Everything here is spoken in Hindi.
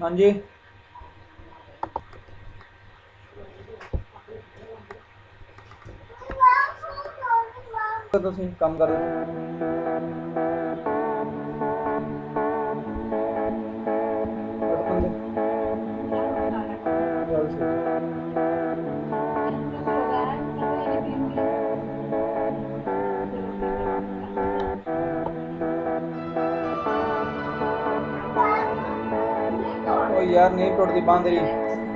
हाँ जी ਤੁਸੀਂ ਕੰਮ ਕਰ ਰਹੇ यार नहीं टूटती बाँध रही